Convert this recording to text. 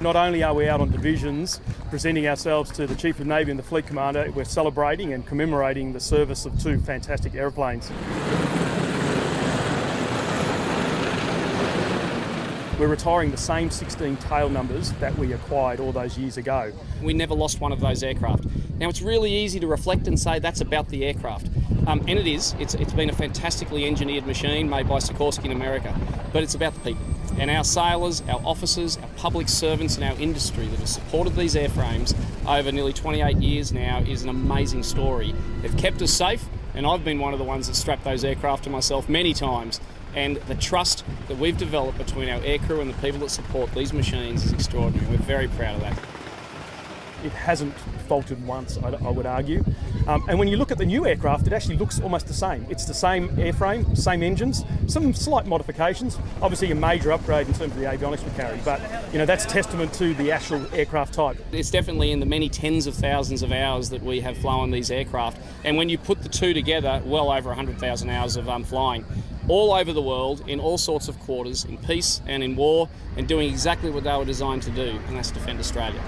not only are we out on divisions presenting ourselves to the Chief of Navy and the Fleet Commander, we're celebrating and commemorating the service of two fantastic aeroplanes. We're retiring the same 16 tail numbers that we acquired all those years ago. We never lost one of those aircraft. Now it's really easy to reflect and say that's about the aircraft. Um, and it is. It's, it's been a fantastically engineered machine made by Sikorsky in America. But it's about the people. And our sailors, our officers, our public servants and our industry that have supported these airframes over nearly 28 years now is an amazing story. They've kept us safe and I've been one of the ones that strapped those aircraft to myself many times and the trust that we've developed between our aircrew and the people that support these machines is extraordinary. We're very proud of that. It hasn't faltered once, I, I would argue. Um, and when you look at the new aircraft, it actually looks almost the same. It's the same airframe, same engines, some slight modifications. Obviously, a major upgrade in terms of the avionics we carry, but you know that's testament to the actual aircraft type. It's definitely in the many tens of thousands of hours that we have flown these aircraft, and when you put the two together, well over 100,000 hours of um, flying all over the world in all sorts of quarters, in peace and in war, and doing exactly what they were designed to do, and that's defend Australia.